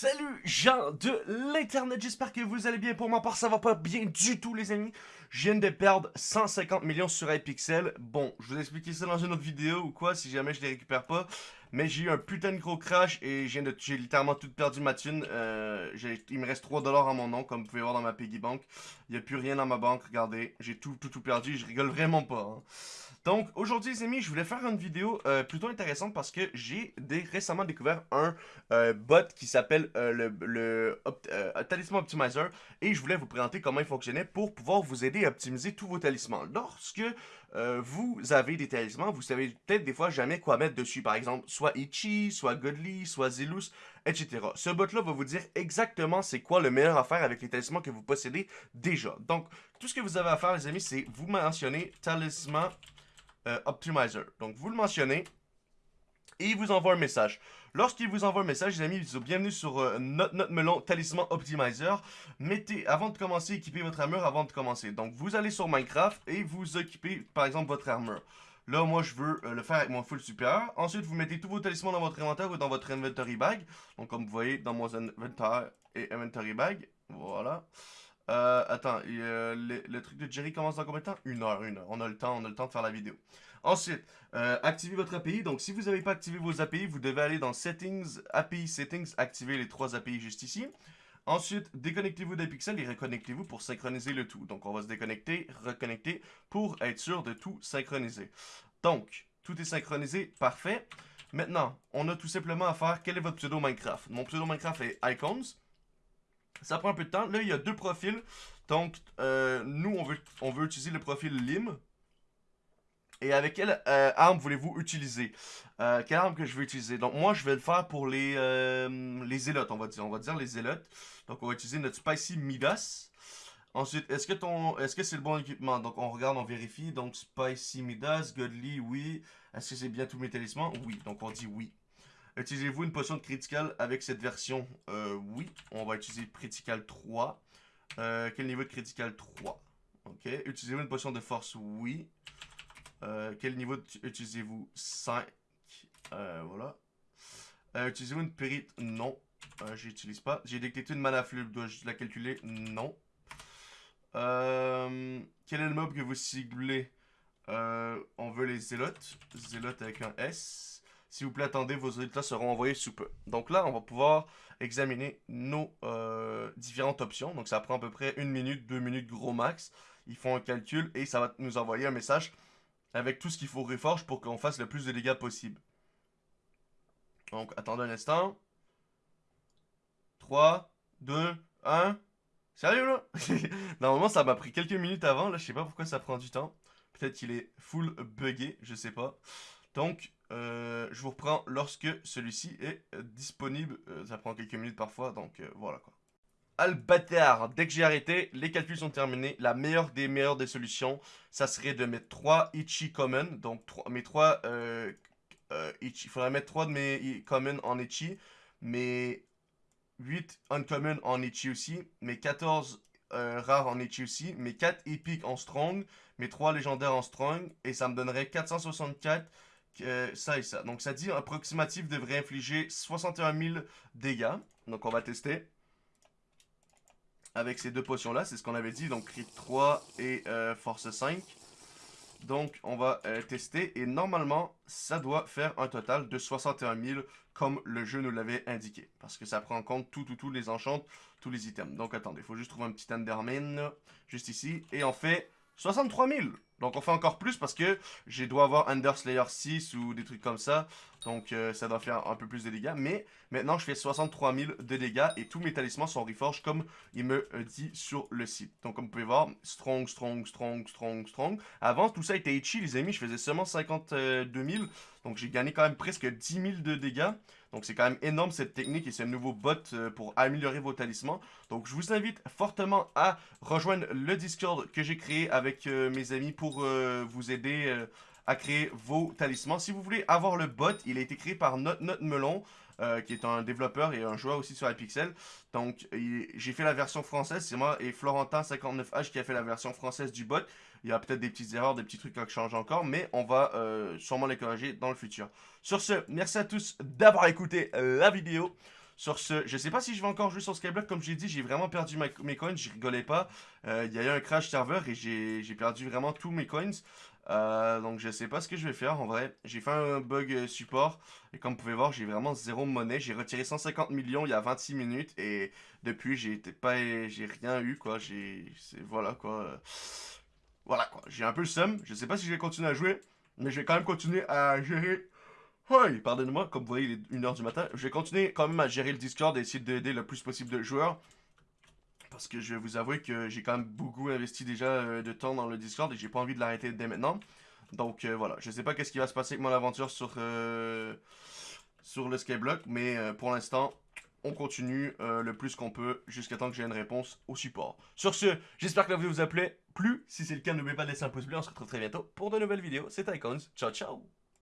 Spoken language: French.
Salut gens de l'internet, j'espère que vous allez bien. Pour ma part, ça va pas bien du tout les amis. Je viens de perdre 150 millions sur iPixel. Bon, je vous expliquer ça dans une autre vidéo ou quoi, si jamais je les récupère pas. Mais j'ai eu un putain de gros crash et j'ai littéralement tout perdu ma thune. Euh, il me reste 3 dollars à mon nom, comme vous pouvez voir dans ma piggy bank. Il n'y a plus rien dans ma banque, regardez. J'ai tout, tout, tout perdu, je rigole vraiment pas. Hein. Donc, aujourd'hui, les amis, je voulais faire une vidéo euh, plutôt intéressante parce que j'ai récemment découvert un euh, bot qui s'appelle le, le Talisman Optimizer et je voulais vous présenter comment il fonctionnait pour pouvoir vous aider optimiser tous vos talismans. Lorsque vous avez des talismans, vous savez peut-être des fois jamais quoi mettre dessus. Par exemple, soit Ichi, soit Godly, soit Zelus, etc. Ce bot-là va vous dire exactement c'est quoi le meilleur à faire avec les talismans que vous possédez déjà. Donc, tout ce que vous avez à faire, les amis, c'est vous mentionner Talisman euh, Optimizer. Donc, vous le mentionnez et il vous envoie un message. Lorsqu'il vous envoie un message, les amis, bienvenue sur euh, notre, notre, melon Talisman Optimizer. Mettez, avant de commencer, équipez votre armure avant de commencer. Donc, vous allez sur Minecraft et vous équipez, par exemple, votre armure. Là, moi, je veux euh, le faire avec mon full supérieur. Ensuite, vous mettez tous vos talismans dans votre inventaire ou dans votre inventory bag. Donc, comme vous voyez, dans mon inventaire et inventory bag. Voilà. Euh, attends, le, truc de Jerry commence dans combien de temps? Une heure, une heure. On a le temps, on a le temps de faire la vidéo. Ensuite, euh, activez votre API. Donc, si vous n'avez pas activé vos API, vous devez aller dans Settings, API Settings, activer les trois API juste ici. Ensuite, déconnectez-vous d'Apixel et reconnectez-vous pour synchroniser le tout. Donc, on va se déconnecter, reconnecter pour être sûr de tout synchroniser. Donc, tout est synchronisé, parfait. Maintenant, on a tout simplement à faire quel est votre pseudo Minecraft? Mon pseudo Minecraft est Icons. Ça prend un peu de temps. Là, il y a deux profils. Donc, euh, nous, on veut, on veut utiliser le profil Lim. Et avec quelle euh, arme voulez-vous utiliser? Euh, Quelle arme que je vais utiliser? Donc, moi, je vais le faire pour les, les zélotes, on va dire. On va dire les zélotes. Donc, on va utiliser notre Spicy Midas. Ensuite, est-ce que ton, est-ce que c'est le bon équipement? Donc, on regarde, on vérifie. Donc, Spicy Midas, Godly, oui. Est-ce que c'est bien tous mes talismans? Oui. Donc, on dit oui. Utilisez-vous une potion de critical avec cette version? Euh, Oui. On va utiliser critical 3. Euh, quel niveau de critical 3 Ok. Utilisez-vous une potion de force? Oui. Euh, quel niveau utilisez-vous? 5. voilà. utilisez-vous une périte Non. J'utilise pas. J'ai détecté une mana flux. Dois-je la calculer? Non. quel est le mob que vous ciblez? On veut les zélotes. Zélotes avec un S. S'il vous plaît, attendez, vos résultats seront envoyés sous peu. Donc là, on va pouvoir examiner nos euh, différentes options. Donc ça prend à peu près une minute, deux minutes gros max. Ils font un calcul et ça va nous envoyer un message avec tout ce qu'il faut reforge pour qu'on fasse le plus de dégâts possible. Donc, attendez un instant. 3, 2, 1. Sérieux là? Normalement, ça m'a pris quelques minutes avant. Là, je sais pas pourquoi ça prend du temps. Peut-être qu'il est full buggé, je sais pas. Donc, euh, je vous reprends lorsque celui-ci est euh, disponible. Euh, ça prend quelques minutes parfois, donc voilà quoi. Albatar, dès que j'ai arrêté, les calculs sont terminés. La meilleure des meilleures des solutions, ça serait de mettre 3 Ichi Common. Donc mes 3 Ichi. Il faudrait mettre 3 de mes Common en Ichi. Mes 8 Uncommon en Ichi aussi. Mes 14 rares en Ichi aussi. Mes 4 épiques en Strong. Mes 3 légendaires en Strong. Et ça me donnerait 464 ça et ça. Donc ça dit approximatif devrait infliger 61 000 dégâts. Donc on va tester. Avec ces deux potions là, c'est ce qu'on avait dit. Donc crit 3 et euh, force 5. Donc on va euh, tester et normalement ça doit faire un total de 61 000 comme le jeu nous l'avait indiqué. Parce que ça prend en compte tout, tout, tous les enchantes, tous les items. Donc attendez, il faut juste trouver un petit Enderman juste ici. Et on fait 63 000 donc on fait encore plus parce que je dois avoir Under Slayer 6 ou des trucs comme ça. Donc euh, ça doit faire un peu plus de dégâts. Mais maintenant je fais 63 000 de dégâts et tous mes talismans sont reforged comme il me euh, dit sur le site. Donc comme vous pouvez voir, strong, strong, strong, strong, strong. Avant tout ça était itchy les amis, je faisais seulement 52 000. Donc j'ai gagné quand même presque 10 000 de dégâts. Donc c'est quand même énorme cette technique et ce nouveau bot euh, pour améliorer vos talismans. Donc je vous invite fortement à rejoindre le Discord que j'ai créé avec mes amis pour euh, vous aider euh, à créer vos talismans. Si vous voulez avoir le bot, il a été créé par Note Melon, euh, qui est un développeur et un joueur aussi sur iPixel. Donc, j'ai fait la version française, c'est moi et Florentin59H qui a fait la version française du bot. Il y a peut-être des petites erreurs, des petits trucs qui changent encore, mais on va sûrement les corriger dans le futur. Sur ce, merci à tous d'avoir écouté la vidéo. Sur ce, je sais pas si je vais encore jouer sur Skyblock, comme j'ai dit, j'ai vraiment perdu mes coins, j'y rigolais pas. Euh, il y a eu un crash serveur et j'ai perdu vraiment tous mes coins. Euh, donc je sais pas ce que je vais faire en vrai. J'ai fait un bug support et comme vous pouvez voir, j'ai vraiment zéro monnaie. J'ai retiré 150 millions il y a 26 minutes et depuis j'ai pas j'ai rien eu quoi. J'ai voilà quoi. Voilà quoi. J'ai un peu le seum. Je sais pas si je vais continuer à jouer, mais je vais quand même continuer à gérer oui, pardonnez-moi, comme vous voyez, il est 1h du matin. Je vais continuer quand même à gérer le Discord et essayer d'aider le plus possible de joueurs. Parce que je vais vous avouer que j'ai quand même beaucoup investi déjà euh, de temps dans le Discord et j'ai pas envie de l'arrêter dès maintenant. Donc euh, voilà, je sais pas qu'est-ce qui va se passer avec mon aventure sur, euh, sur le Skyblock, mais pour l'instant, on continue le plus qu'on peut jusqu'à temps que j'ai une réponse au support. Sur ce, j'espère que la vidéo vous a plu. Si c'est le cas, n'oubliez pas de laisser un pouce bleu. On se retrouve très bientôt pour de nouvelles vidéos. C'était Icons. Ciao, ciao